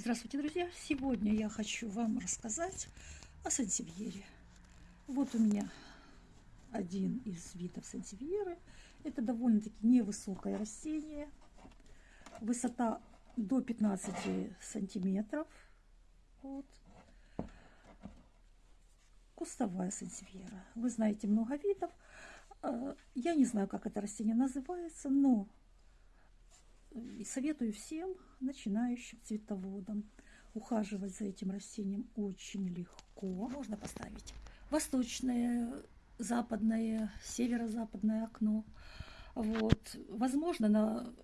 Здравствуйте, друзья! Сегодня я хочу вам рассказать о сансевьере. Вот у меня один из видов сансевьеры. Это довольно-таки невысокое растение. Высота до 15 сантиметров. Вот. Кустовая сансевьера. Вы знаете много видов. А, я не знаю, как это растение называется, но и советую всем начинающим цветоводам ухаживать за этим растением очень легко. Можно поставить восточное, западное, северо-западное окно. Вот. Возможно, на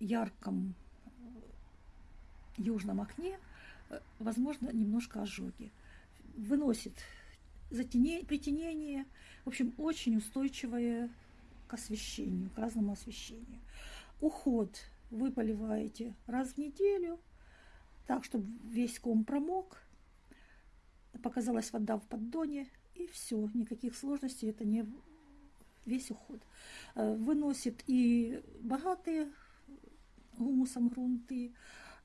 ярком южном окне, возможно, немножко ожоги. Выносит затенение, притенение. В общем, очень устойчивое к освещению, к разному освещению. Уход вы поливаете раз в неделю, так, чтобы весь ком промок, показалась вода в поддоне, и все, никаких сложностей, это не весь уход. Э, выносит и богатые гумусом грунты,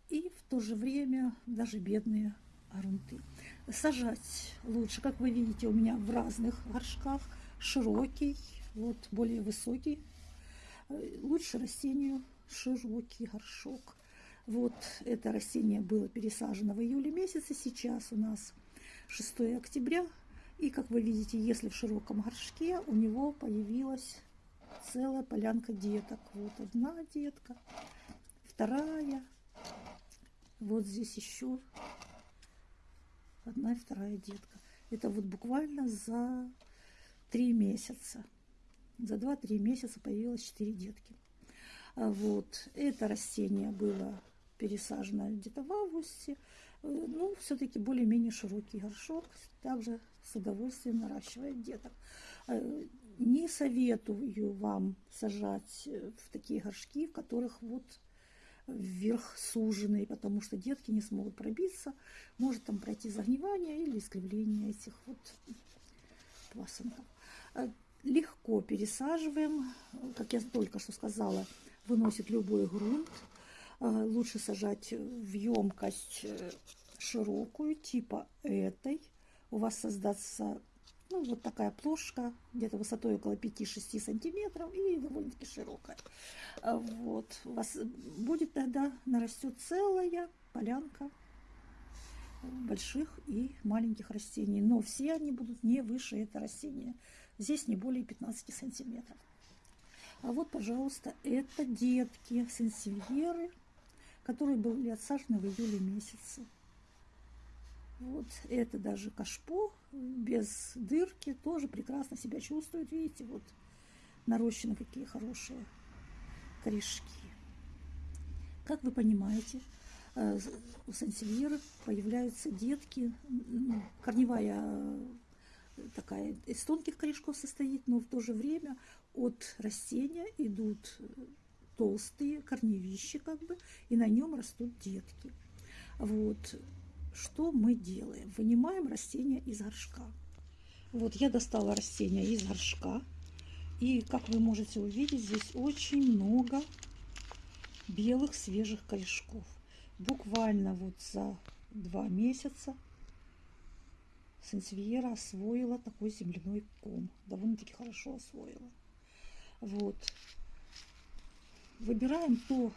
и в то же время даже бедные грунты. Сажать лучше, как вы видите, у меня в разных горшках, широкий, вот более высокий, э, лучше растению широкий горшок. Вот это растение было пересажено в июле месяце, сейчас у нас 6 октября. И, как вы видите, если в широком горшке, у него появилась целая полянка деток. Вот одна детка, вторая, вот здесь еще одна и вторая детка. Это вот буквально за три месяца. За два-три месяца появилось четыре детки. А вот. Это растение было пересажено где-то в августе. Э, ну, все-таки более-менее широкий горшок. Также с удовольствием наращивает деток. Э, не советую вам сажать э, в такие горшки, в которых вот вверх суженные, потому что детки не смогут пробиться. Может там пройти загнивание или искривление этих вот пасынков. Легко пересаживаем, как я только что сказала, выносит любой грунт. А, лучше сажать в емкость э, широкую, типа этой. У вас создастся ну, вот такая плошка, где-то высотой около 5-6 сантиметров и довольно-таки широкая. А, вот. У вас будет тогда нарастет целая полянка больших и маленьких растений. Но все они будут не выше этого растения. Здесь не более 15 сантиметров. А вот, пожалуйста, это детки сенсильеры, которые были отсажены в июле месяце. Вот это даже кашпо без дырки тоже прекрасно себя чувствует. Видите, вот нарощены какие хорошие корешки. Как вы понимаете, э, у сансильеры появляются детки, корневая такая из тонких корешков состоит, но в то же время от растения идут толстые корневища, как бы, и на нем растут детки. Вот что мы делаем? Вынимаем растение из горшка. Вот я достала растение из горшка. И, как вы можете увидеть, здесь очень много белых свежих корешков. Буквально вот за два месяца Сенсвиера освоила такой земляной ком. Довольно-таки хорошо освоила. Вот. Выбираем ту,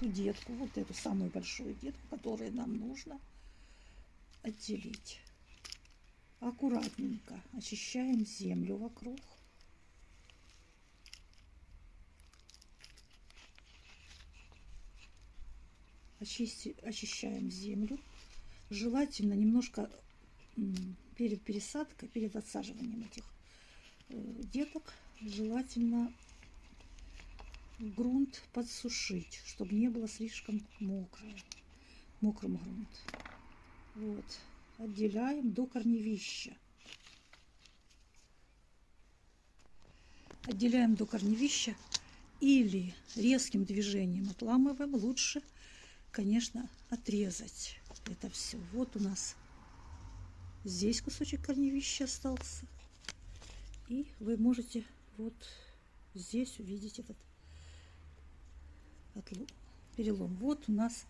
ту детку, вот эту самую большую детку, которую нам нужно отделить. Аккуратненько очищаем землю вокруг. Очисти, очищаем землю. Желательно немножко перед пересадкой, перед отсаживанием этих э, деток желательно грунт подсушить, чтобы не было слишком мокрое, мокрым грунт. Вот, отделяем до корневища. Отделяем до корневища или резким движением отламываем. Лучше, конечно, отрезать это все. Вот у нас Здесь кусочек корневища остался. И вы можете вот здесь увидеть этот перелом. Вот у нас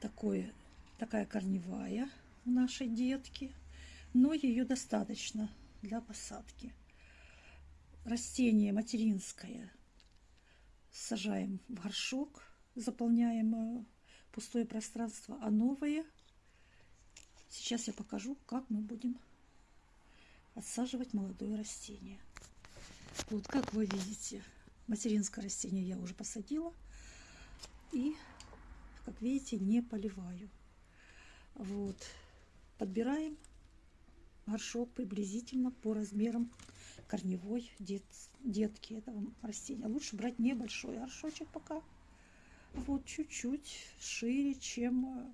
такое, такая корневая у нашей детки, но ее достаточно для посадки. Растение материнское сажаем в горшок, заполняем э, пустое пространство, а новые сейчас я покажу, как мы будем отсаживать молодое растение. Вот как вы видите, материнское растение я уже посадила. И, как видите, не поливаю. Вот. Подбираем горшок приблизительно по размерам корневой дет, детки этого растения. Лучше брать небольшой горшочек пока. Вот чуть-чуть шире, чем э,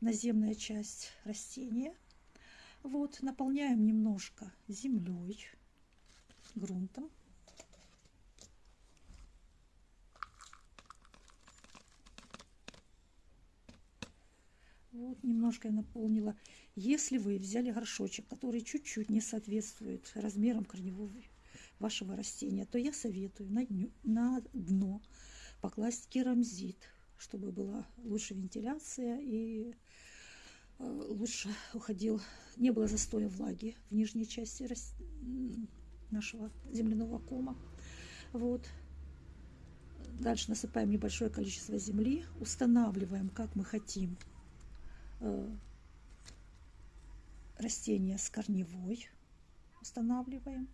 наземная часть растения. Вот, наполняем немножко землей, грунтом. Вот, немножко я наполнила. Если вы взяли горшочек, который чуть-чуть не соответствует размерам корневого вашего растения, то я советую на, дню, на дно покласть керамзит, чтобы была лучше вентиляция и э, лучше уходил, не было застоя влаги в нижней части нашего земляного кома. Вот. Дальше насыпаем небольшое количество земли, устанавливаем, как мы хотим Э, растения с корневой устанавливаем,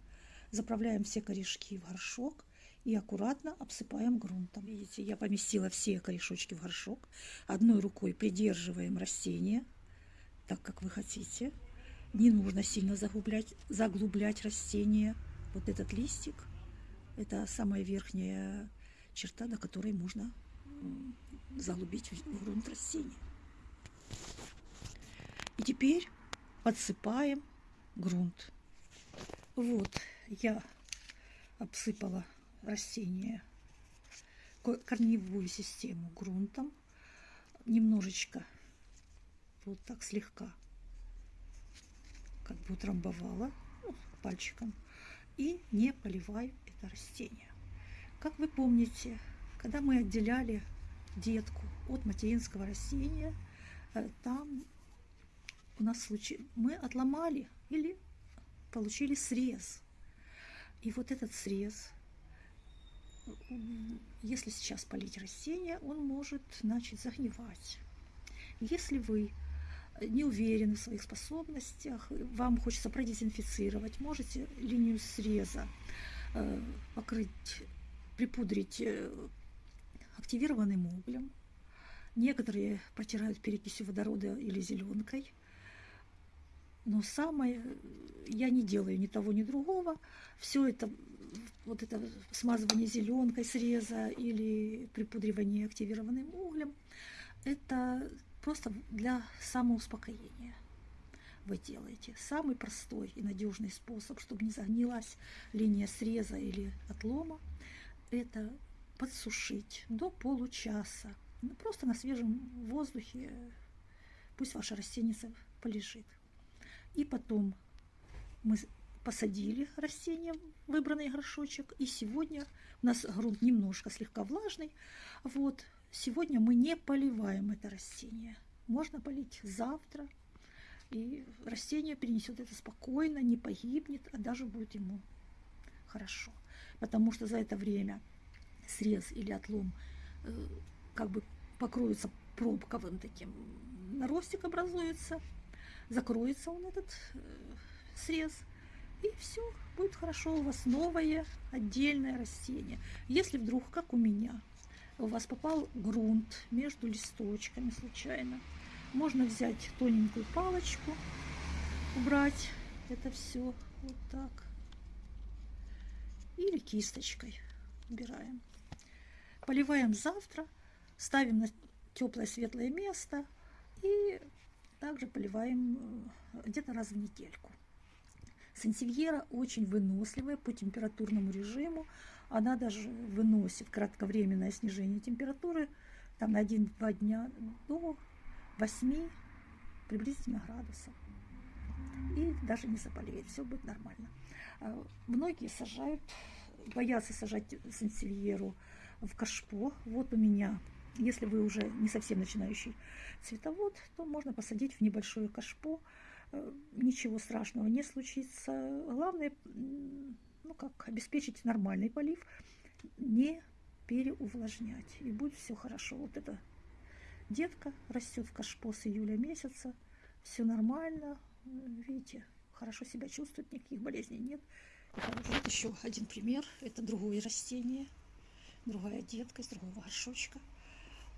заправляем все корешки в горшок и аккуратно обсыпаем грунтом. Видите, я поместила все корешочки в горшок. Одной рукой придерживаем растение, так как вы хотите. Не нужно сильно заглублять, заглублять растение. Вот этот листик, это самая верхняя черта, до которой можно заглубить в грунт растения. И теперь подсыпаем грунт. Вот я обсыпала растение, корневую систему грунтом. Немножечко, вот так слегка, как бы утрамбовала ну, пальчиком. И не поливаю это растение. Как вы помните, когда мы отделяли детку от материнского растения, э, там у нас случай мы отломали или получили срез. И вот этот срез, если сейчас полить растение, он может начать загнивать. Если вы не уверены в своих способностях, вам хочется продезинфицировать, можете линию среза э, покрыть, припудрить э, активированным углем. Некоторые протирают перекисью водорода или зеленкой – но самое, я не делаю ни того, ни другого. Все это, вот это смазывание зеленкой среза или припудривание активированным углем, это просто для самоуспокоения вы делаете. Самый простой и надежный способ, чтобы не загнилась линия среза или отлома, это подсушить до получаса. Ну, просто на свежем воздухе пусть ваше растение полежит. И потом мы посадили растение в выбранный горшочек. И сегодня у нас грунт немножко слегка влажный. Вот сегодня мы не поливаем это растение. Можно полить завтра. И растение перенесет это спокойно, не погибнет, а даже будет ему хорошо. Потому что за это время срез или отлом э, как бы покроется пробковым таким наростик образуется закроется он этот э, срез, и все, будет хорошо, у вас новое отдельное растение. Если вдруг, как у меня, у вас попал грунт между листочками случайно, можно взять тоненькую палочку, убрать это все вот так. Или кисточкой убираем. Поливаем завтра, ставим на теплое светлое место и также поливаем э, где-то раз в недельку. Сансевьера очень выносливая по температурному режиму. Она даже выносит кратковременное снижение температуры там, на 1-2 дня до 8 приблизительно градусов. И даже не заболеет, все будет нормально. А, многие сажают, боятся сажать сансевьеру в кашпо. Вот у меня Если вы уже не совсем начинающий цветовод, то можно посадить в небольшое кашпо. Э, ничего страшного не случится. Главное, ну как, обеспечить нормальный полив, не переувлажнять. И будет все хорошо. Вот эта детка растет в кашпо с июля месяца. Все нормально. Видите, хорошо себя чувствует, никаких болезней нет. Вот еще один пример. Это другое растение. Другая детка из другого горшочка.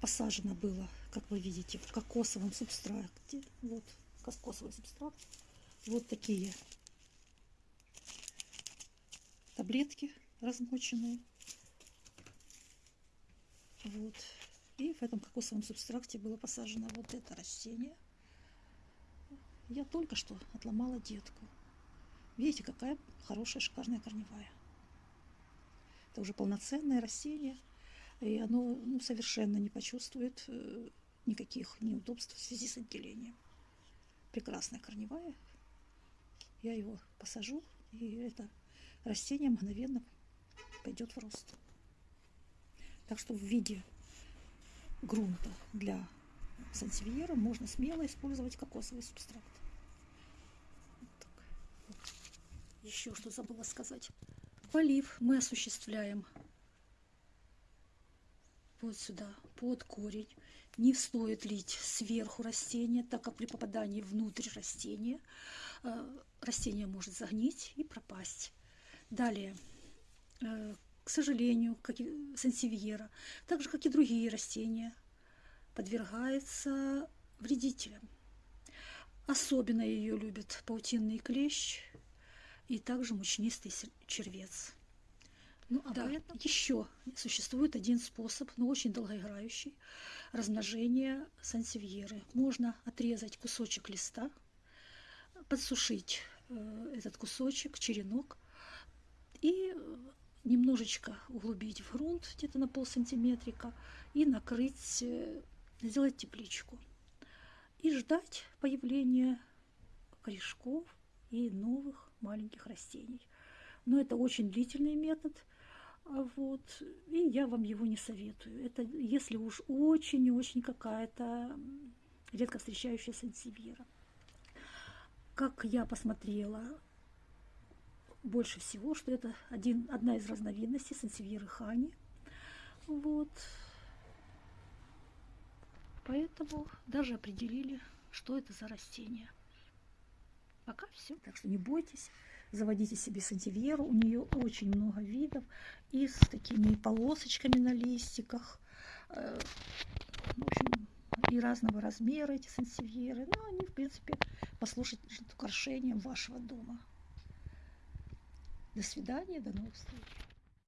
Посажено было, как вы видите, в кокосовом субстракте. Вот кокосовый субстрат. Вот такие таблетки размоченные. Вот. И в этом кокосовом субстракте было посажено вот это растение. Я только что отломала детку. Видите, какая хорошая, шикарная корневая. Это уже полноценное растение. И оно ну, совершенно не почувствует э, никаких неудобств в связи с отделением. Прекрасная корневая. Я его посажу, и это растение мгновенно пойдет в рост. Так что в виде грунта для сансевьера можно смело использовать кокосовый субстрат. Вот вот. Еще что забыла сказать. Полив мы осуществляем вот сюда, под корень. Не стоит лить сверху растения, так как при попадании внутрь растения э, растение может загнить и пропасть. Далее, э, к сожалению, как и сансевьера, так же, как и другие растения, подвергается вредителям. Особенно ее любят паутинный клещ и также мучнистый червец. Ну, а да, поэтому... еще существует один способ, но очень долгоиграющий, размножение сансевьеры. Можно отрезать кусочек листа, подсушить э, этот кусочек, черенок, и немножечко углубить в грунт, где-то на пол сантиметрика, и накрыть, э, сделать тепличку. И ждать появления корешков и новых маленьких растений. Но это очень длительный метод, а вот, и я вам его не советую. Это если уж очень и очень какая-то редко встречающаяся сансевьера. Как я посмотрела, больше всего, что это один, одна из разновидностей сансевьеры хани. Вот. Поэтому даже определили, что это за растение. Пока все. Так что не бойтесь, заводите себе сантивьеру. У нее очень много видов. И с такими полосочками на листиках. Э, в общем, и разного размера эти сансевьеры. Но они, в принципе, послушать украшением вашего дома. До свидания, до новых встреч.